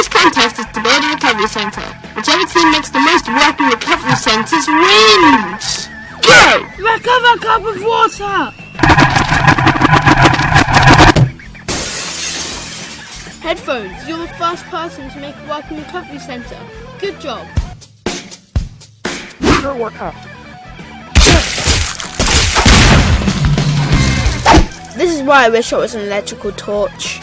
Today's contest is to build a recovery centre. Whichever team makes the most working recovery centres wins! Go! Recover cup of water! Headphones, you're the first person to make a working recovery centre. Good job. Sure work out. This is why I wish I was an electrical torch.